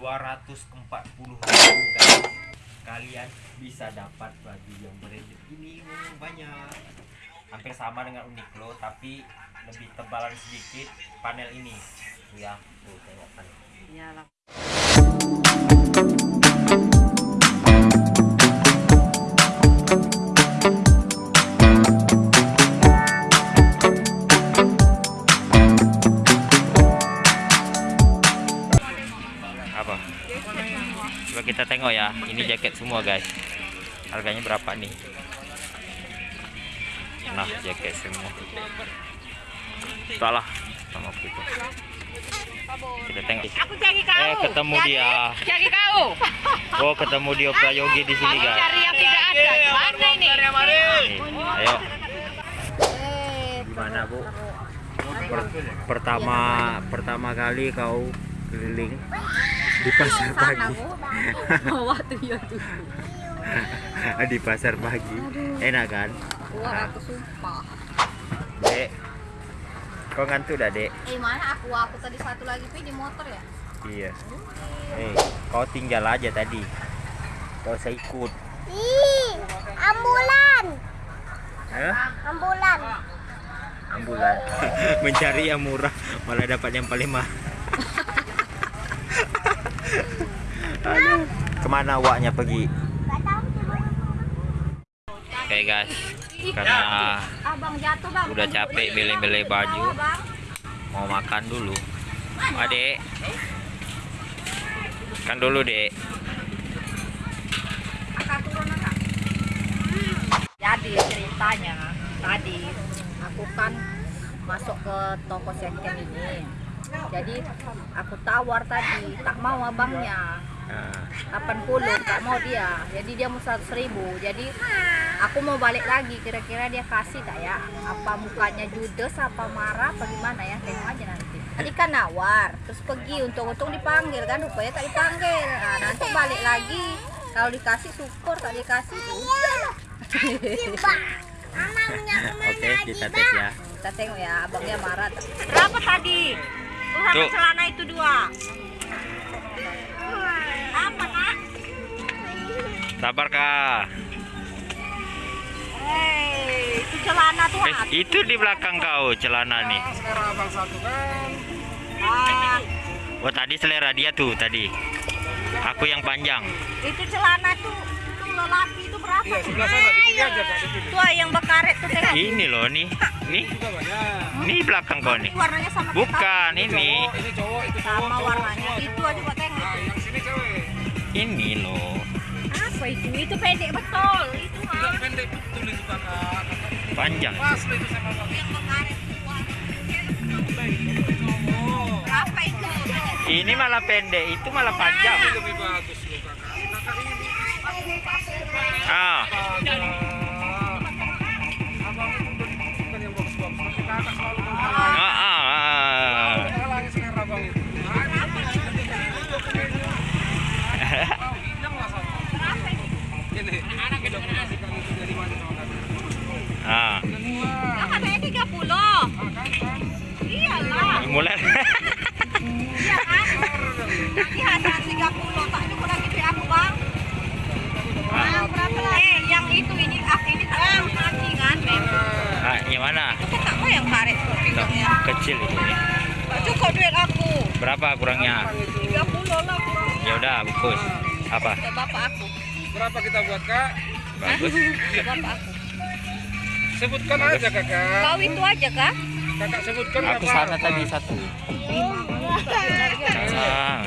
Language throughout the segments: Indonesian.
240 ribu guys. Kalian bisa dapat baju yang branded. Ini banyak. Hampir sama dengan Uniqlo tapi lebih tebalan sedikit panel ini. Ya tuh tengok panel Iyalah. Tengok ya. Ini jaket semua guys. Harganya berapa nih? Nah jaket semua. Salah sama kita kita tengok. Aku cari kau. eh ketemu dia. Cari kau. oh ketemu dia prayogi di sini guys. cari yang tidak ada. Mana ini? Nih, ayo. Gimana bu? Per- pertama pertama kali kau keliling di pasar pagi. Bawa tuh ya tuh. di pasar pagi. Enak kan? Wah, aku sumpah. dek. Kau ngantuk dah dek? Eh mana aku? Aku tadi satu lagi pi di motor ya. iya. Eh kau tinggal aja tadi. Kau saya ikut. Ih, ambulan, Hah? ambulan. ambulan. Mencari yang murah malah dapat yang paling mahal Aduh. ke mana waknya pergi oke guys karena Abang jatuh bang. udah capek beli-beli baju mau makan dulu adek kan dulu dek. Jadi ceritanya tadi aku kan masuk ke toko second ini. Jadi aku tawar tadi, tak mau abangnya. Nah, 80 tak mau dia. Jadi dia mau 100 ribu. Jadi aku mau balik lagi. Kira-kira dia kasih tak ya? Apa mukanya judes apa marah apa gimana ya? Tengok aja nanti. Tadi kan nawar terus pergi. Untung-untung dipanggil kan rupanya tak dipanggil. Nah, nanti balik lagi. Kalau dikasih syukur tak dikasih. Ya udah oke lagi, kita tes ya. Kita tengok ya abangnya marah. Berapa tadi? Tuh. celana itu dua sabar kak. Hei, itu celana tuh eh, itu di belakang kau celana nih. Ah, oh tadi selera dia tuh tadi. Aku yang panjang. Itu celana tuh lelaki itu berapa? Iya, sebelah sana di kiri aja, Tuh yang bekaret tuh tengok. ini loh nih. Nih. Nih belakang kau nih. Warnanya sama bukan ini. Kamu. sama warnanya. Itu aja buat tengok. ini loh Apa itu? Itu pendek betul. Itu mah. panjang Yang bekaret tuh. Berapa itu? ini malah pendek itu malah panjang ah ah, ah, ah. ah Lah katanya 30. Mulai Iya kan? Nanti hasil 30 tak cukup lagi di aku bang. Ah, berapa lagi? Eh, yang itu ini ah ini tak mati kan, Beb. ah, yang mana Itu tak mau yang karet pinggangnya. kecil itu cukup duit aku. berapa kurangnya 30 lah kurang. ya udah bungkus apa bapak aku. Berapa kita buat kak? bagus bapak aku. Sebutkan aja kakak. Kau itu aja kah? Kakak sebutkan aku sana tadi satu ah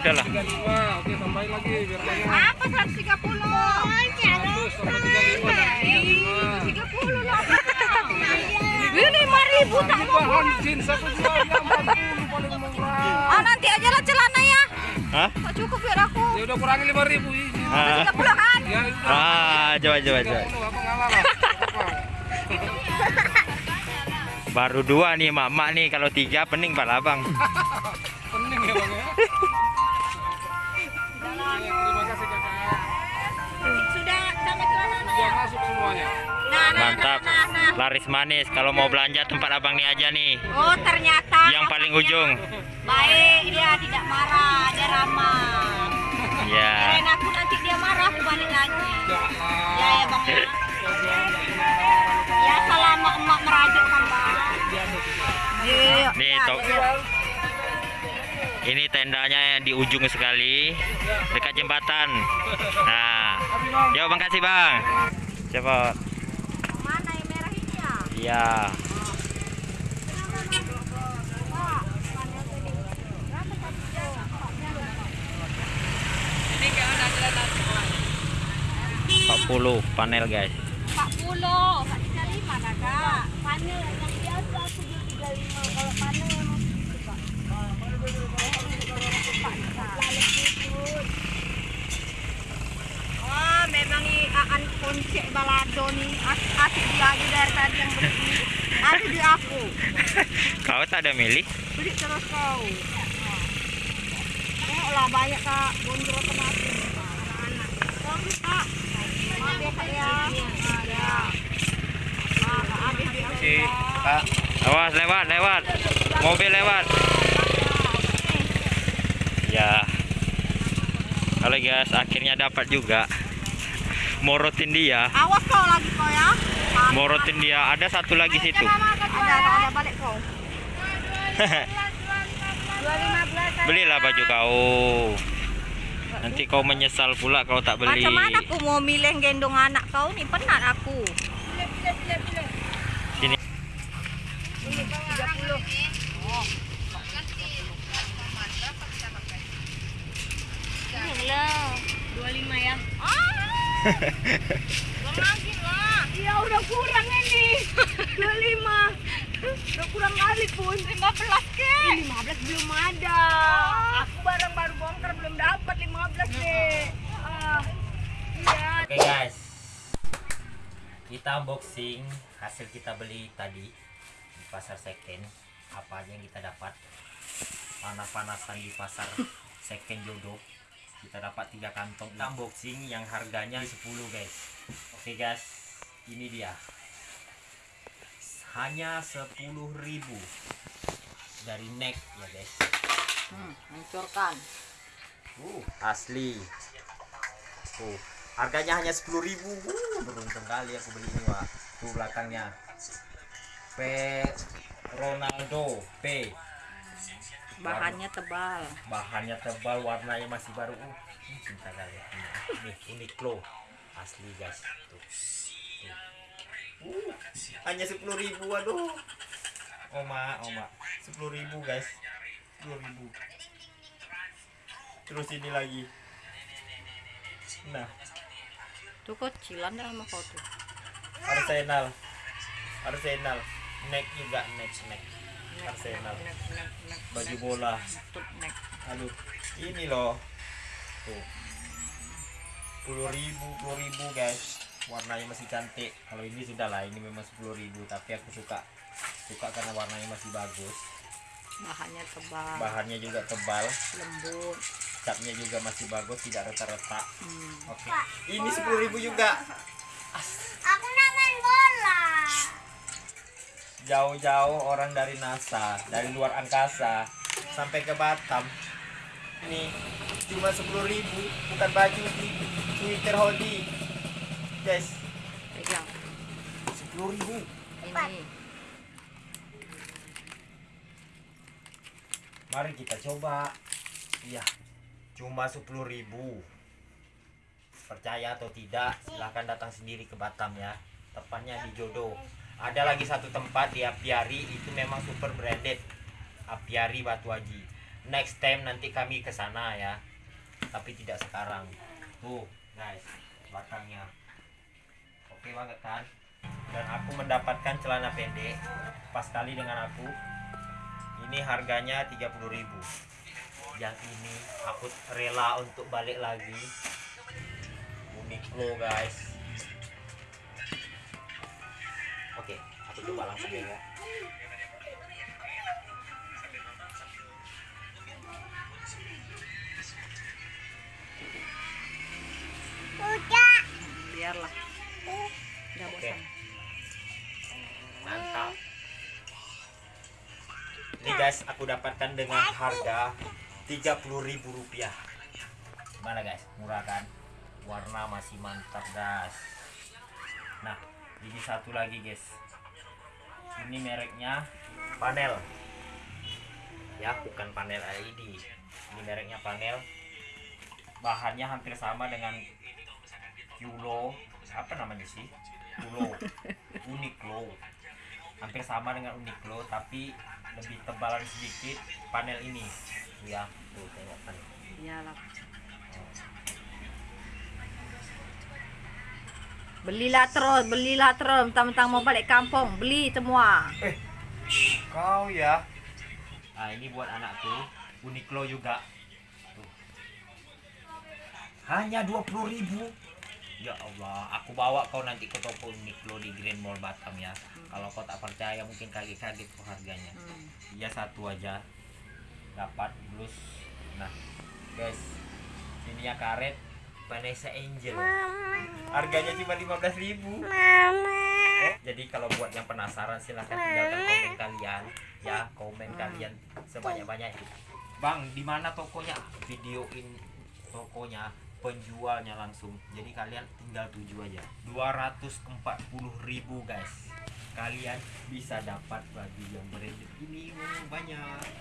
udahlah 35. Oke tambahin lagi biar. Apa 130? Terus sama 35. Ih, 30 lah. Ini 5000 tak mau. Bahan jeans aku jual yang 40 paling murah. Ah nanti aja lah celana ya. Hah? Tak cukup biar aku. Ya udah kurangi 5000 izin. Ah, 30 kan? Ya udah. ah coba coba coba 30 apa ngalah lah. Baru dua nih mak nih kalau tiga pening pak abang Pening ya bang ya. Ya, terima kasih kakak. Sudah sama celananya Sudah ya? masuk semuanya. Nah, nah, mantap nah, nah, nah. laris manis kalau mau belanja tempat abang nih aja nih Oh ternyata yang paling ujung baik dia tidak marah lama. Ya. Kirain aku nanti dia marah aku balik lagi. Ya ya bang. Iya. Nih, to- Ini tendanya yang di ujung sekali dekat jembatan. Nah, yuk bang kasih bang. Cepat. Mana yang merah ini ya? Iya. Empat puluh panel guys. 40, 45 kakak. Panel yang biasa aku beli 35 kalau Oh, memang i aan konsep balado nih. As- Asik dia aja dari tadi yang beli. ini. Ada di aku. Kau tak ada milih? Beli terus kau. Eh, lah banyak kak bonjol otomatis. Anak-anak. Bagus kak. Maaf ya kak ya. Habis Si Kak. Awas lewat lewat. Mobil lewat. Ya. Halo guys, akhirnya dapat juga. Morotin dia. Awas kau lagi kau ya. Morotin dia. Ada satu lagi situ. Ada, ada, ada balik kau. Belilah baju kau. Nanti kau menyesal pula kalau tak beli. Macam mana aku mau milih gendong anak kau nih? Penat aku. Sini. 25 ya. lagi lah. Ya udah kurang ini. 25. Udah kurang kali pun. 15 ke? 15 belum ada. Aku barang baru bongkar belum dapat 15 ke. Ah. Iya. Oke guys. Kita unboxing hasil kita beli tadi di pasar second. Apa aja yang kita dapat. Panas-panasan di pasar second jodoh. Kita dapat tiga kantong unboxing yang harganya 10 guys. Oke guys, ini dia. Hanya 10.000 dari neck ya guys. Hmm, hancurkan. Uh, asli. Tuh, harganya hanya 10.000 Uh, beruntung kali aku beli ini, Wak. Tuh belakangnya. P Ronaldo P. Bahannya tebal. Bahannya tebal, warnanya masih baru. Uh, ini cinta kali ya. Ini Uniqlo. Asli, guys. Tuh. Tuh. Uh, hanya 10.000 aduh. Oma, oma. 10.000 guys. 10.000 Terus ini lagi. Nah, Tuh kecilan dah sama kau tuh. Arsenal. Arsenal. Neck juga neck neck. Arsenal. Nek, nek, nek, Baju nek, bola. nek. Aduh, ini loh. Tuh. 10.000 ribu, ribu guys. Warnanya masih cantik. Kalau ini sudah lah, ini memang 10.000 ribu. Tapi aku suka suka karena warnanya masih bagus. Bahannya tebal, Bahannya juga tebal. lembut. Catnya juga masih bagus, tidak retak-retak. Hmm. Oke. Ini 10.000 ribu juga. jauh-jauh orang dari NASA dari luar angkasa sampai ke Batam. Ini cuma 10.000 bukan baju Twitter hoodie guys. Pegang. 10.000 ini. mari kita coba. Iya. Cuma 10.000 percaya atau tidak silahkan datang sendiri ke Batam ya. Tepatnya di Jodoh ada lagi satu tempat di Apiari itu memang super branded. Apiari Batu Haji. Next time nanti kami ke sana ya. Tapi tidak sekarang. Tuh guys belakangnya oke banget kan? Dan aku mendapatkan celana pendek. Pas kali dengan aku. Ini harganya 30.000 yang ini aku rela untuk balik lagi. Uniqlo guys oke aku coba langsung ya Udah. Biarlah. Udah Oke. bosan. mantap ini guys aku dapatkan dengan harga 30.000 30.000 rupiah gimana guys murah kan warna masih mantap guys nah ini satu lagi guys. Ini mereknya panel. Ya bukan panel LED ini mereknya panel. Bahannya hampir sama dengan Yulo. Apa namanya sih? Yulo. Uniqlo. Hampir sama dengan Uniqlo tapi lebih tebalan sedikit panel ini. Ya tuh tengok panel. Iyalah. Belilah terus, belilah terus. Mentang-mentang mau balik kampung, beli semua. kau ya. Ah ini buat anakku Uniqlo juga. Tuh. Hanya 20.000 ribu. Ya Allah aku bawa kau nanti ke toko Uniqlo di Grand Mall Batam ya. Kalau kau tak percaya mungkin kaget-kaget kok harganya. Iya satu aja. Dapat blus nah guys ini ya karet Vanessa Angel. Harganya cuma 15.000 ribu. Oh, jadi kalau buat yang penasaran silahkan tinggalkan komen kalian. Ya komen kalian sebanyak banyaknya bang di mana tokonya? Videoin tokonya penjualnya langsung. Jadi kalian tinggal tuju aja. 240.000 ribu guys. Kalian bisa dapat baju yang branded ini banyak